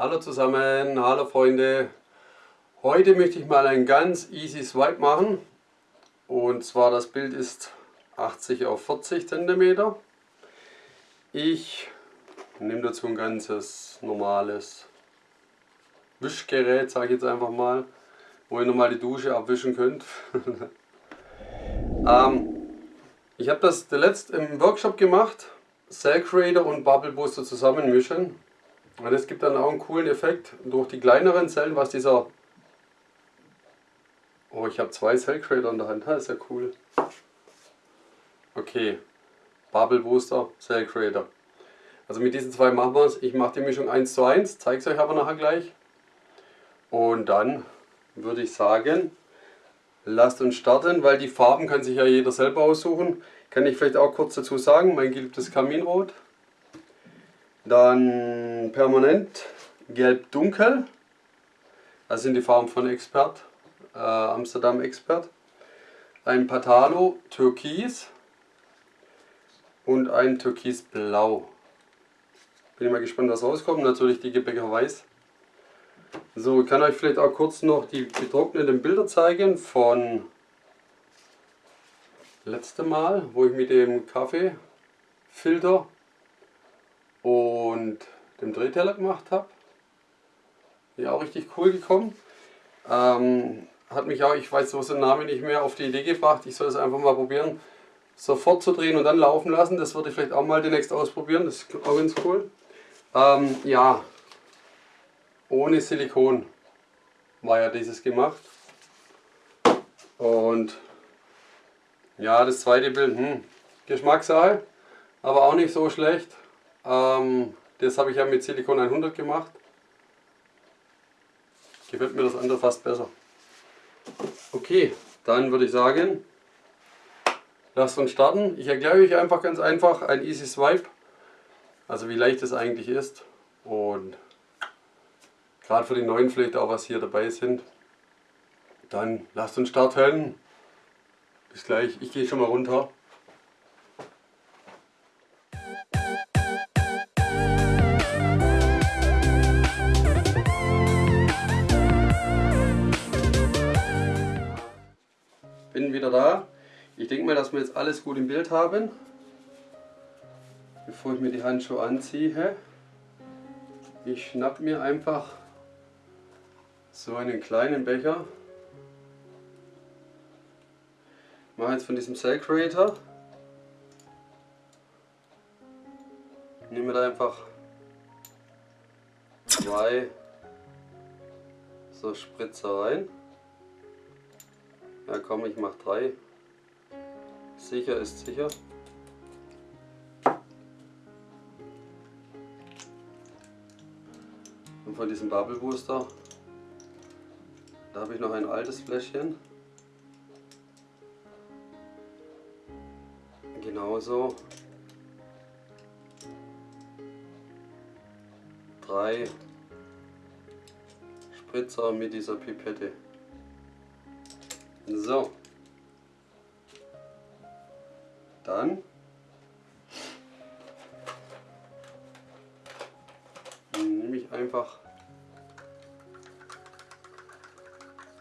Hallo zusammen, hallo Freunde. Heute möchte ich mal ein ganz easy Swipe machen. Und zwar das Bild ist 80 auf 40 cm. Ich nehme dazu ein ganzes normales Wischgerät, sage ich jetzt einfach mal, wo ihr nochmal die Dusche abwischen könnt. ähm, ich habe das zuletzt im Workshop gemacht, Cell Creator und Bubble Booster zusammenmischen. Und das gibt dann auch einen coolen Effekt durch die kleineren Zellen, was dieser... Oh, ich habe zwei Cell Creator in der Hand, das ist ja cool. Okay, Bubble Booster, Cell Creator. Also mit diesen zwei machen wir es. Ich mache die Mischung 1 zu 1, zeige es euch aber nachher gleich. Und dann würde ich sagen, lasst uns starten, weil die Farben kann sich ja jeder selber aussuchen. Kann ich vielleicht auch kurz dazu sagen, mein geliebtes Kaminrot. Dann permanent gelb dunkel. Das sind die Farben von Expert, äh, Amsterdam Expert. Ein Patalo Türkis und ein Türkisblau. Bin ich mal gespannt, was rauskommt. Natürlich die Gebäcker Weiß. So, ich kann euch vielleicht auch kurz noch die getrockneten Bilder zeigen von letztem Mal, wo ich mit dem Kaffeefilter und dem Drehteller gemacht habe. Ja, auch richtig cool gekommen. Ähm, hat mich auch, ich weiß so den Namen nicht mehr, auf die Idee gebracht, ich soll es einfach mal probieren, sofort zu drehen und dann laufen lassen. Das würde ich vielleicht auch mal demnächst ausprobieren, das ist auch ganz cool. Ähm, ja, ohne Silikon war ja dieses gemacht. Und ja, das zweite Bild, hm, Geschmackssache, aber auch nicht so schlecht. Ähm, das habe ich ja mit Silikon 100 gemacht. Gefällt mir das andere fast besser. Okay, dann würde ich sagen, lasst uns starten. Ich erkläre euch einfach ganz einfach ein Easy Swipe, also wie leicht es eigentlich ist. Und gerade für die neuen vielleicht auch was hier dabei sind. Dann lasst uns starten. Bis gleich, ich gehe schon mal runter. Wieder da. Ich denke mal, dass wir jetzt alles gut im Bild haben. Bevor ich mir die Handschuhe anziehe, ich schnapp mir einfach so einen kleinen Becher mache jetzt von diesem Cell Creator. Nehme da einfach zwei so Spritzer rein. Ja komm, ich mache drei. Sicher ist sicher. Und von diesem Bubble Booster, da habe ich noch ein altes Fläschchen. genauso drei Spritzer mit dieser Pipette. So. Dann nehme ich einfach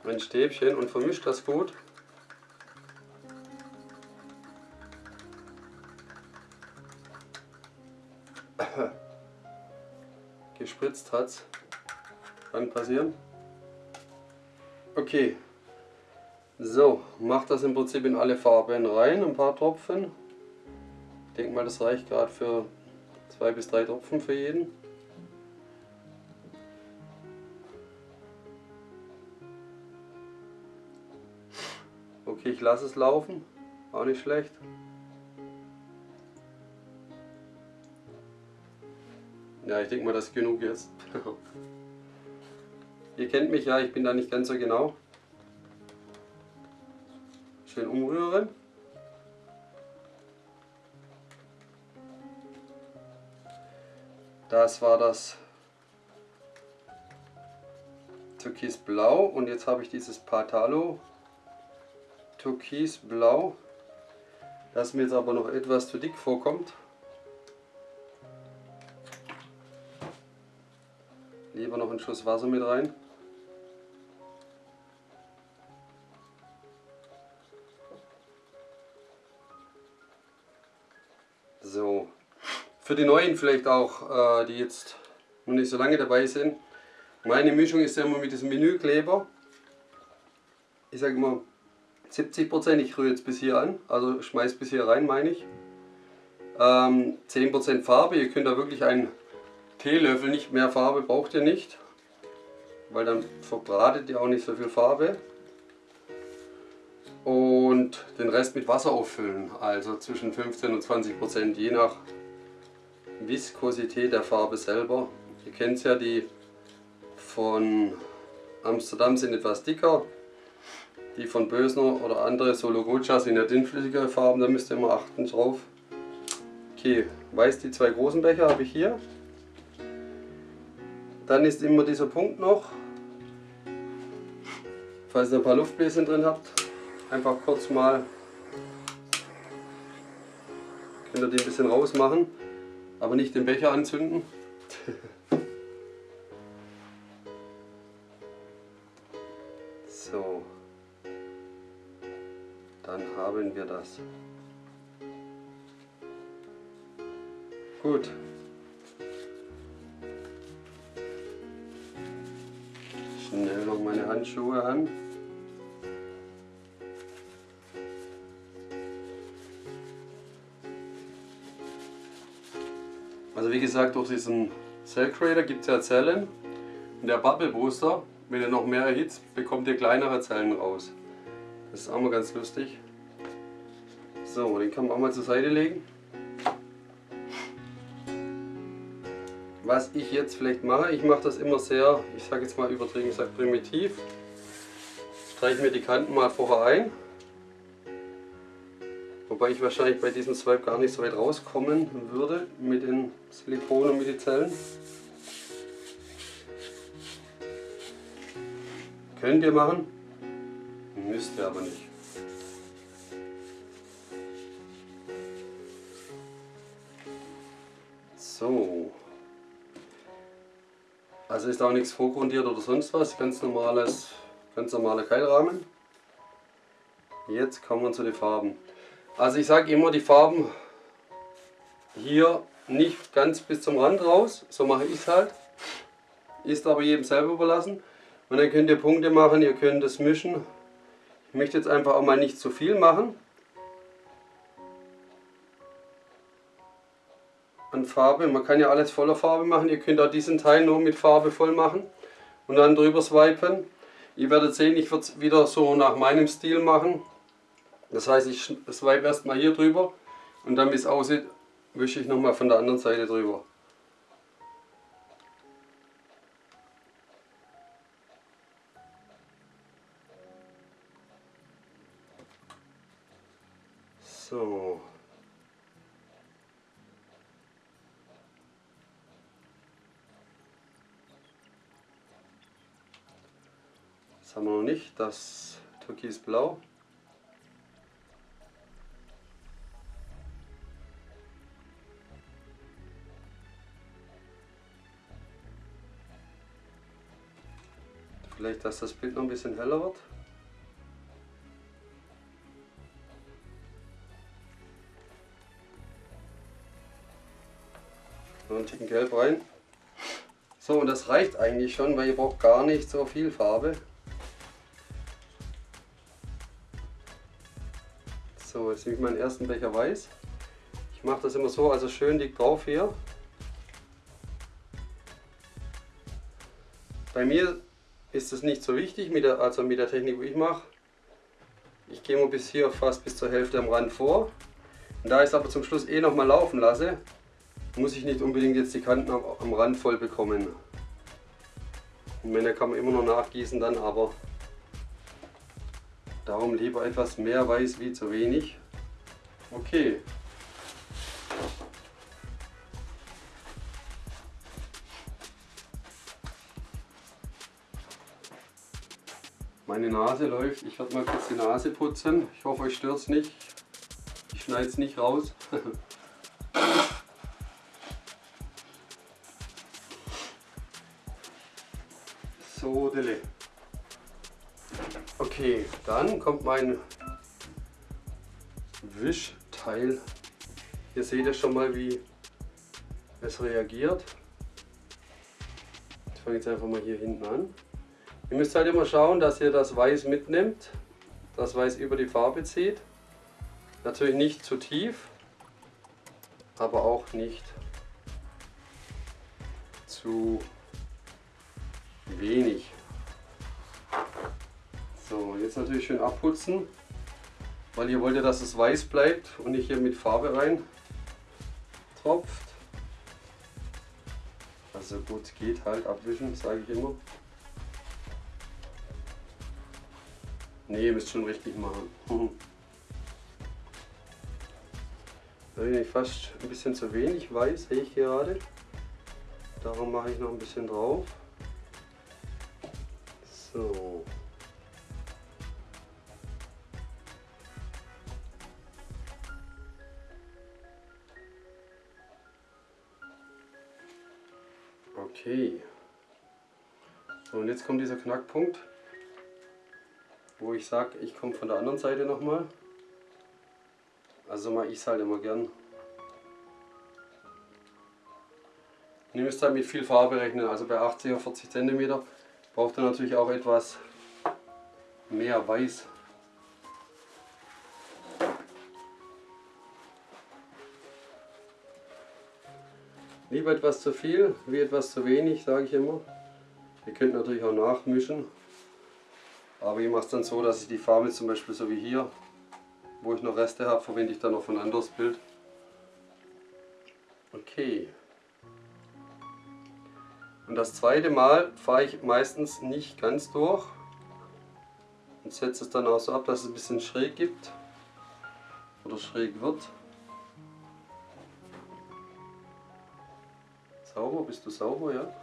ein Stäbchen und vermische das gut. gespritzt hat. Kann passieren. Okay. So, macht das im Prinzip in alle Farben rein, ein paar Tropfen. Ich denke mal, das reicht gerade für zwei bis drei Tropfen für jeden. Okay, ich lasse es laufen, auch nicht schlecht. Ja, ich denke mal, das ist genug jetzt. Ihr kennt mich ja, ich bin da nicht ganz so genau. Schön umrühren. Das war das Türkisblau und jetzt habe ich dieses Patalo Türkisblau, das mir jetzt aber noch etwas zu dick vorkommt. Lieber noch einen Schuss Wasser mit rein. Für die Neuen vielleicht auch, äh, die jetzt noch nicht so lange dabei sind. Meine Mischung ist ja immer mit diesem Menükleber. Ich sage immer 70%, ich rühre jetzt bis hier an, also schmeiß bis hier rein, meine ich. Ähm, 10% Farbe, ihr könnt da wirklich einen Teelöffel, nicht mehr Farbe braucht ihr nicht, weil dann verbratet ihr auch nicht so viel Farbe. Und den Rest mit Wasser auffüllen, also zwischen 15 und 20%, je nach Viskosität der Farbe selber. Ihr kennt es ja, die von Amsterdam sind etwas dicker, die von Bösner oder andere Sologocha sind ja dünnflüssigere Farben, da müsst ihr immer achten drauf. Okay, weiß die zwei großen Becher habe ich hier. Dann ist immer dieser Punkt noch, falls ihr ein paar Luftbläschen drin habt, einfach kurz mal, könnt ihr die ein bisschen rausmachen, aber nicht den Becher anzünden. so dann haben wir das. Gut. Schnell noch meine Handschuhe an. Wie gesagt, durch diesen Cell Creator gibt es ja Zellen. Und der Bubble Booster, wenn ihr noch mehr erhitzt, bekommt ihr kleinere Zellen raus. Das ist auch mal ganz lustig. So, den kann man auch mal zur Seite legen. Was ich jetzt vielleicht mache, ich mache das immer sehr, ich sage jetzt mal übertrieben, ich sage primitiv. Streiche mir die Kanten mal vorher ein. Wobei ich wahrscheinlich bei diesem Swipe gar nicht so weit rauskommen würde mit den Silikon und mit den Zellen. Könnt ihr machen, müsst ihr aber nicht. So. Also ist auch nichts vorgrundiert oder sonst was, ganz normales, ganz normaler Keilrahmen. Jetzt kommen wir zu den Farben. Also ich sage immer die Farben hier nicht ganz bis zum Rand raus, so mache ich es halt. Ist aber jedem selber überlassen. Und dann könnt ihr Punkte machen, ihr könnt es mischen. Ich möchte jetzt einfach auch mal nicht zu viel machen. An Farbe, man kann ja alles voller Farbe machen. Ihr könnt auch diesen Teil nur mit Farbe voll machen und dann drüber swipen. Ihr werdet sehen, ich würde es wieder so nach meinem Stil machen. Das heißt, ich swipe erstmal hier drüber und dann wie es aussieht, wische ich nochmal von der anderen Seite drüber. So. Das haben wir noch nicht, das Türkisblau. Vielleicht, dass das Bild noch ein bisschen heller wird. Noch einen Ticken Gelb rein. So, und das reicht eigentlich schon, weil ihr braucht gar nicht so viel Farbe. So, jetzt nehme ich meinen ersten Becher Weiß. Ich mache das immer so, also schön dick drauf hier. Bei mir ist es nicht so wichtig, mit der, also mit der Technik, wie ich mache. Ich gehe mal bis hier fast bis zur Hälfte am Rand vor. Und da ich es aber zum Schluss eh nochmal laufen lasse, muss ich nicht unbedingt jetzt die Kanten am, am Rand voll bekommen. Und Männer kann man immer noch nachgießen dann, aber darum lieber etwas mehr weiß wie zu wenig. Okay. Nase läuft. Ich werde mal kurz die Nase putzen. Ich hoffe, euch stört es nicht. Ich schneide es nicht raus. So, Dille. Okay, dann kommt mein Wischteil. Ihr seht ja schon mal, wie es reagiert. Ich fange jetzt einfach mal hier hinten an. Ihr müsst halt immer schauen, dass ihr das Weiß mitnimmt, das Weiß über die Farbe zieht. Natürlich nicht zu tief, aber auch nicht zu wenig. So, jetzt natürlich schön abputzen, weil ihr wollt ja, dass es weiß bleibt und nicht hier mit Farbe rein tropft. Also gut geht halt abwischen, sage ich immer. Ne, ihr müsst schon richtig machen. Da bin ich fast ein bisschen zu wenig weiß, sehe ich gerade. Darum mache ich noch ein bisschen drauf. So. Okay. So, und jetzt kommt dieser Knackpunkt, wo ich sage, ich komme von der anderen Seite nochmal. Also mache ich es halt immer gern. ihr müsst halt mit viel Farbe rechnen, also bei 80 auf 40 cm braucht ihr natürlich auch etwas mehr Weiß. Lieber etwas zu viel wie etwas zu wenig, sage ich immer. Ihr könnt natürlich auch nachmischen. Aber ich mache es dann so, dass ich die Farbe zum Beispiel so wie hier, wo ich noch Reste habe, verwende ich dann noch ein anderes Bild. Okay. Und das zweite Mal fahre ich meistens nicht ganz durch und setze es dann auch so ab, dass es ein bisschen schräg gibt oder schräg wird. Sauber, bist du sauber, ja?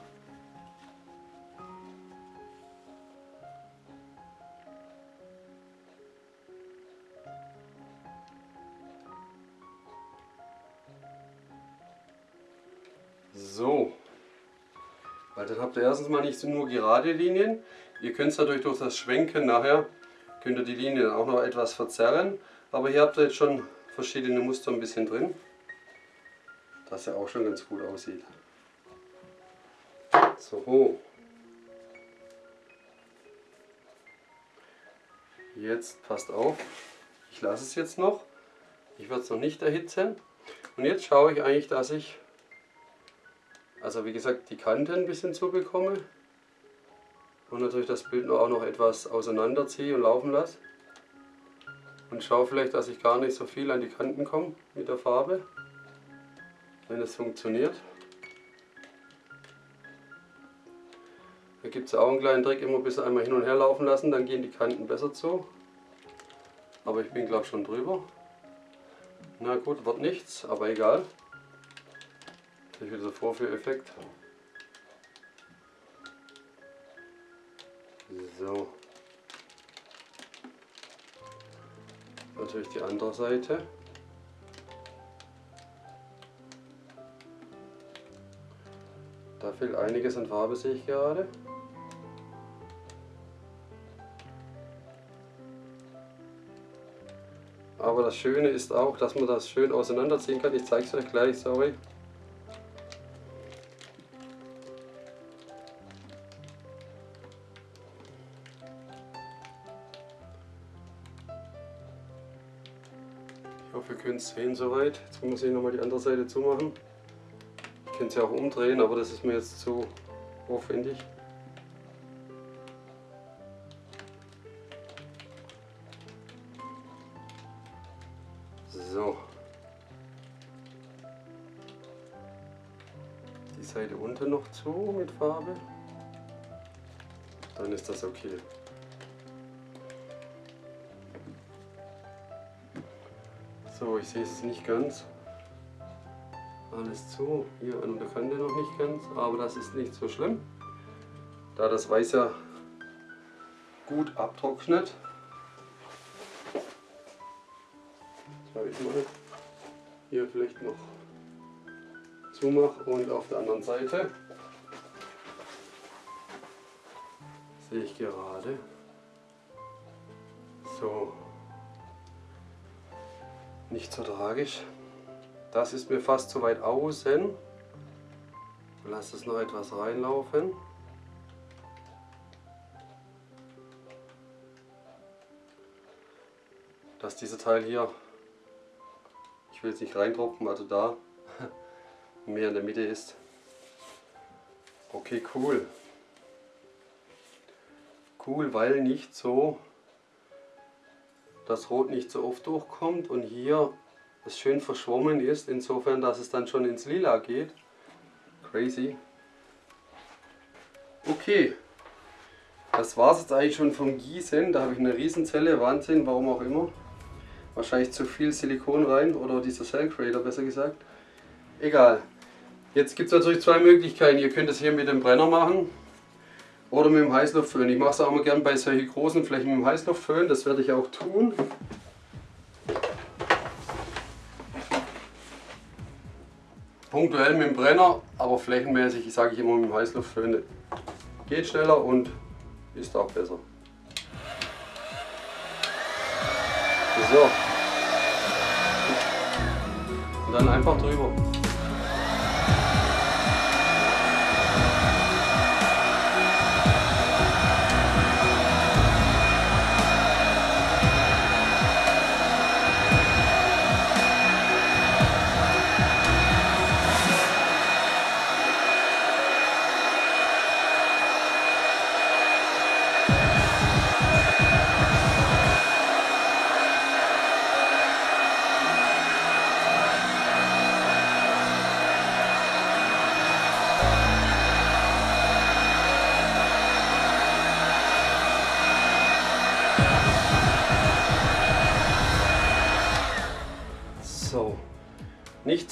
Habt ihr erstens mal nicht nur gerade Linien, ihr könnt es natürlich durch das Schwenken nachher, könnt ihr die Linien auch noch etwas verzerren, aber hier habt ihr jetzt schon verschiedene Muster ein bisschen drin, dass er auch schon ganz gut aussieht. So. Jetzt passt auf, ich lasse es jetzt noch. Ich werde es noch nicht erhitzen. Und jetzt schaue ich eigentlich, dass ich, also wie gesagt, die Kanten ein bisschen zubekomme. Und natürlich das Bild auch noch etwas auseinanderziehe und laufen lasse. Und schaue vielleicht, dass ich gar nicht so viel an die Kanten komme mit der Farbe. Wenn es funktioniert. Da gibt es auch einen kleinen Trick, immer bis einmal hin und her laufen lassen, dann gehen die Kanten besser zu. Aber ich bin glaube schon drüber. Na gut, wird nichts, aber egal. Ist wieder so Vorführeffekt. So. Natürlich die andere Seite. Da fehlt einiges an Farbe, sehe ich gerade. Aber das Schöne ist auch, dass man das schön auseinanderziehen kann. Ich zeige es euch gleich, sorry. Sehen soweit. Jetzt muss ich nochmal die andere Seite zumachen. Ich könnte sie auch umdrehen, aber das ist mir jetzt zu aufwendig. So. Die Seite unten noch zu mit Farbe. Dann ist das okay. So, ich sehe es nicht ganz. Alles zu. Hier an der Kante noch nicht ganz, aber das ist nicht so schlimm. Da das Weiß ja gut abtrocknet, sage ich mal, hier vielleicht noch zumache und auf der anderen Seite. sehe ich gerade. So. Nicht so tragisch. Das ist mir fast zu weit außen. Lass es noch etwas reinlaufen. Dass dieser Teil hier, ich will jetzt nicht reintropfen, also da, mehr in der Mitte ist. Okay, cool. Cool, weil nicht so, das Rot nicht so oft durchkommt und hier es schön verschwommen ist, insofern, dass es dann schon ins Lila geht. Crazy. Okay, das war es jetzt eigentlich schon vom Gießen. Da habe ich eine Riesenzelle, Wahnsinn, warum auch immer. Wahrscheinlich zu viel Silikon rein oder dieser Cell Creator besser gesagt. Egal. Jetzt gibt es natürlich zwei Möglichkeiten. Ihr könnt es hier mit dem Brenner machen oder mit dem Heißluftföhn. Ich mache es auch immer gern bei solchen großen Flächen mit dem Heißluftföhn. Das werde ich auch tun. Punktuell mit dem Brenner, aber flächenmäßig sage ich immer mit dem Heißluftföhn. Geht schneller und ist auch besser. So. Und dann einfach drüber.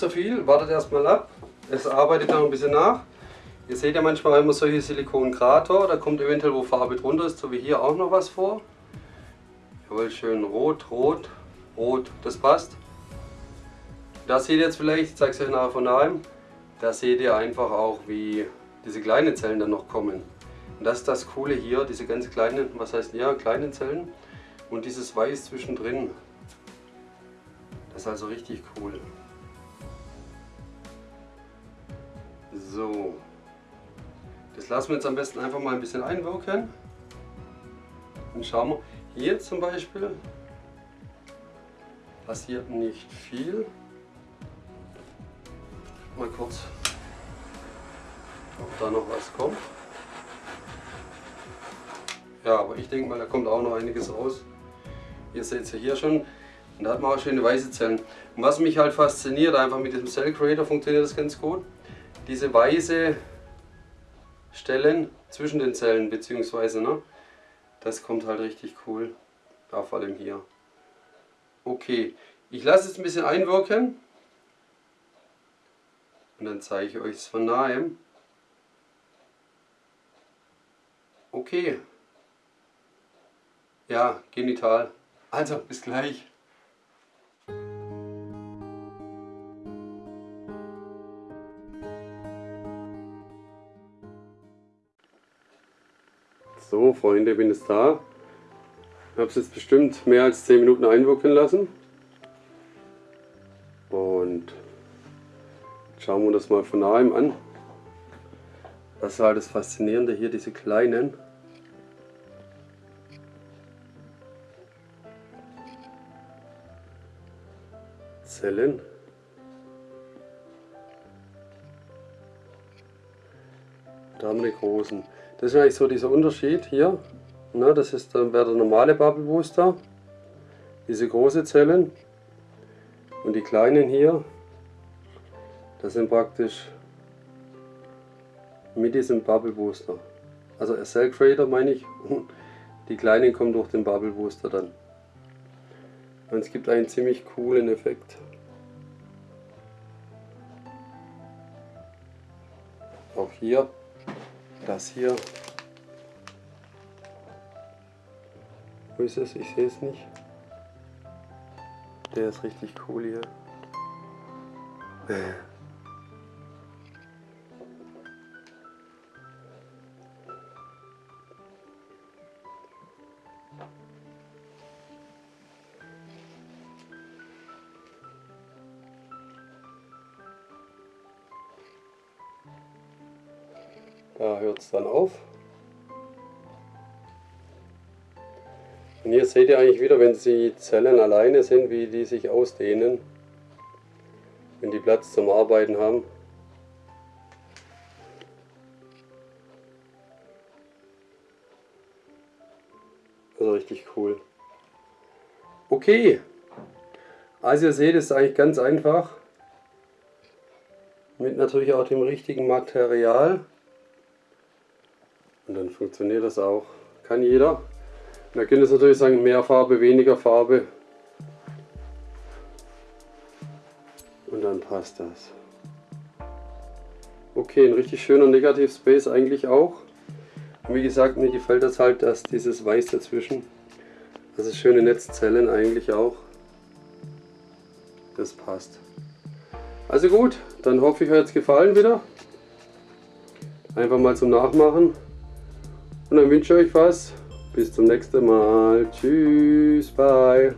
So viel, wartet erstmal ab. Es arbeitet noch ein bisschen nach. Ihr seht ja manchmal immer solche Silikonkrater, da kommt eventuell wo Farbe drunter ist, so wie hier auch noch was vor. Jawohl, schön rot, rot, rot, das passt. Da seht ihr jetzt vielleicht, ich zeige es euch nachher von daheim, da seht ihr einfach auch wie diese kleinen Zellen dann noch kommen. Und das ist das Coole hier, diese ganz kleinen, was heißt ja, kleinen Zellen und dieses Weiß zwischendrin. Das ist also richtig cool. So, das lassen wir jetzt am besten einfach mal ein bisschen einwirken. Und schauen wir, hier zum Beispiel passiert nicht viel. Mal kurz, ob da noch was kommt. Ja, aber ich denke mal, da kommt auch noch einiges raus. Ihr seht es ja hier schon. Und da hat man auch schöne weiße Zellen. Und was mich halt fasziniert, einfach mit diesem Cell Creator funktioniert das ganz gut diese weiße Stellen zwischen den Zellen, beziehungsweise, ne, das kommt halt richtig cool, da vor allem hier. Okay, ich lasse es ein bisschen einwirken und dann zeige ich euch es von nahem. Okay. Ja, genital. Also, bis gleich. Freunde, bin jetzt da. Ich habe es jetzt bestimmt mehr als 10 Minuten einwirken lassen. Und schauen wir das mal von nahem an. Das ist halt das Faszinierende hier, diese kleinen. Zellen. Da haben wir die großen. Das ist eigentlich so dieser Unterschied hier. Na, das ist dann wäre der normale Bubble Booster. Diese große Zellen. Und die kleinen hier, das sind praktisch mit diesem Bubble Booster. Also Cell Creator meine ich. Die kleinen kommen durch den Bubble Booster dann. Und es gibt einen ziemlich coolen Effekt. Auch hier das hier. Wo ist es? Ich sehe es nicht. Der ist richtig cool hier. Dann auf. Und hier seht ihr eigentlich wieder, wenn die Zellen alleine sind, wie die sich ausdehnen, wenn die Platz zum Arbeiten haben. Also richtig cool. Okay, also ihr seht, es ist eigentlich ganz einfach. Mit natürlich auch dem richtigen Material. Und dann funktioniert das auch. Kann jeder. Man könnte jetzt natürlich sagen, mehr Farbe, weniger Farbe. Und dann passt das. Okay, ein richtig schöner Negativ Space eigentlich auch. Und wie gesagt, mir gefällt das halt, dass dieses Weiß dazwischen, ist schöne Netzzellen eigentlich auch. Das passt. Also gut, dann hoffe ich, euch hat es gefallen wieder. Einfach mal zum Nachmachen. Und dann wünsche ich euch was. Bis zum nächsten Mal. Tschüss, bye.